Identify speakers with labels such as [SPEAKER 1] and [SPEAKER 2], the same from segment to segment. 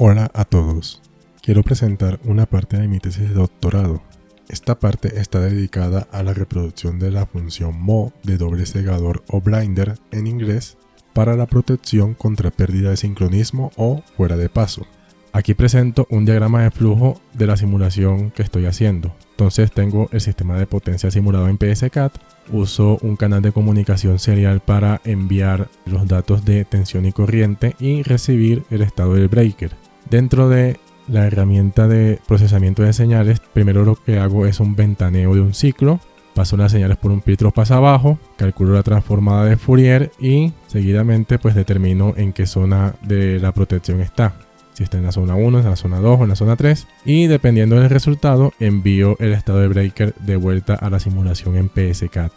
[SPEAKER 1] Hola a todos. Quiero presentar una parte de mi tesis de doctorado. Esta parte está dedicada a la reproducción de la función MO de doble cegador o blinder en inglés para la protección contra pérdida de sincronismo o fuera de paso. Aquí presento un diagrama de flujo de la simulación que estoy haciendo. Entonces tengo el sistema de potencia simulado en PSCAT, uso un canal de comunicación serial para enviar los datos de tensión y corriente y recibir el estado del breaker. Dentro de la herramienta de procesamiento de señales, primero lo que hago es un ventaneo de un ciclo, paso las señales por un filtro pasa abajo, calculo la transformada de Fourier y seguidamente pues determino en qué zona de la protección está. Si está en la zona 1, en la zona 2 o en la zona 3 y dependiendo del resultado envío el estado de breaker de vuelta a la simulación en PSCAD.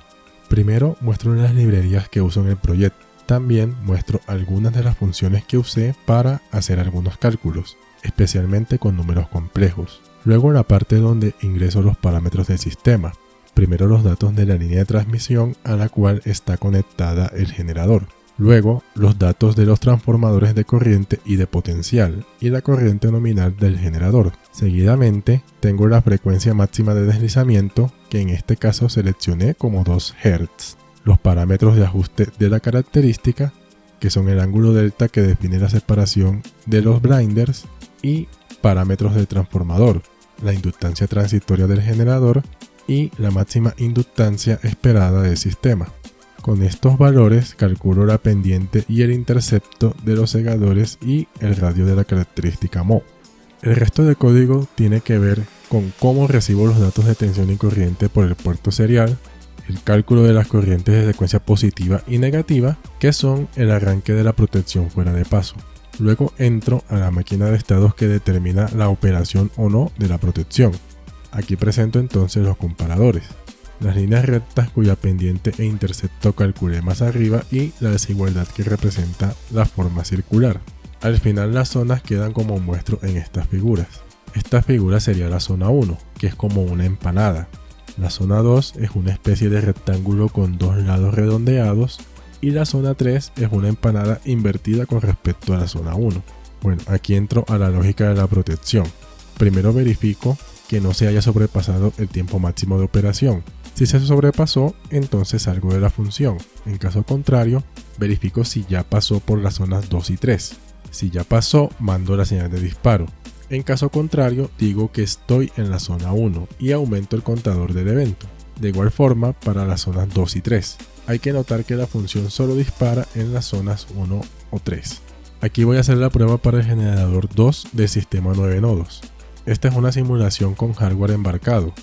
[SPEAKER 1] Primero muestro las librerías que uso en el proyecto también muestro algunas de las funciones que usé para hacer algunos cálculos, especialmente con números complejos. Luego la parte donde ingreso los parámetros del sistema. Primero los datos de la línea de transmisión a la cual está conectada el generador. Luego los datos de los transformadores de corriente y de potencial y la corriente nominal del generador. Seguidamente tengo la frecuencia máxima de deslizamiento que en este caso seleccioné como 2 Hz los parámetros de ajuste de la característica, que son el ángulo delta que define la separación de los blinders, y parámetros del transformador, la inductancia transitoria del generador y la máxima inductancia esperada del sistema. Con estos valores calculo la pendiente y el intercepto de los segadores y el radio de la característica MO. El resto del código tiene que ver con cómo recibo los datos de tensión y corriente por el puerto serial, el cálculo de las corrientes de secuencia positiva y negativa, que son el arranque de la protección fuera de paso. Luego entro a la máquina de estados que determina la operación o no de la protección. Aquí presento entonces los comparadores, las líneas rectas cuya pendiente e intercepto calculé más arriba y la desigualdad que representa la forma circular. Al final las zonas quedan como muestro en estas figuras. Esta figura sería la zona 1, que es como una empanada, la zona 2 es una especie de rectángulo con dos lados redondeados y la zona 3 es una empanada invertida con respecto a la zona 1. Bueno, aquí entro a la lógica de la protección. Primero verifico que no se haya sobrepasado el tiempo máximo de operación. Si se sobrepasó, entonces salgo de la función. En caso contrario, verifico si ya pasó por las zonas 2 y 3. Si ya pasó, mando la señal de disparo. En caso contrario, digo que estoy en la zona 1 y aumento el contador del evento. De igual forma para las zonas 2 y 3. Hay que notar que la función solo dispara en las zonas 1 o 3. Aquí voy a hacer la prueba para el generador 2 del sistema 9 nodos. Esta es una simulación con hardware embarcado.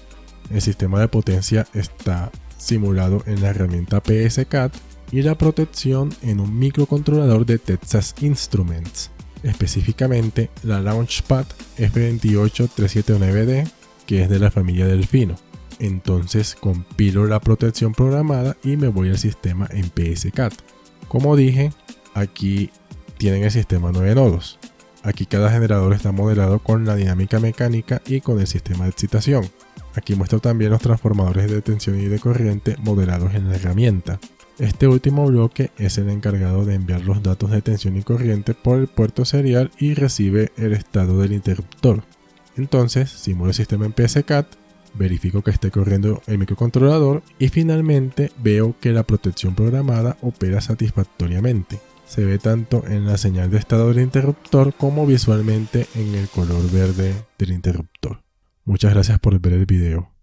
[SPEAKER 1] El sistema de potencia está simulado en la herramienta PSCAD y la protección en un microcontrolador de Texas Instruments específicamente la Launchpad F28379D, que es de la familia Delfino. Entonces compilo la protección programada y me voy al sistema en PSCAT. Como dije, aquí tienen el sistema 9 nodos. Aquí cada generador está modelado con la dinámica mecánica y con el sistema de excitación. Aquí muestro también los transformadores de tensión y de corriente modelados en la herramienta. Este último bloque es el encargado de enviar los datos de tensión y corriente por el puerto serial y recibe el estado del interruptor. Entonces, simulo el sistema en PSCAT, verifico que esté corriendo el microcontrolador y finalmente veo que la protección programada opera satisfactoriamente. Se ve tanto en la señal de estado del interruptor como visualmente en el color verde del interruptor. Muchas gracias por ver el video.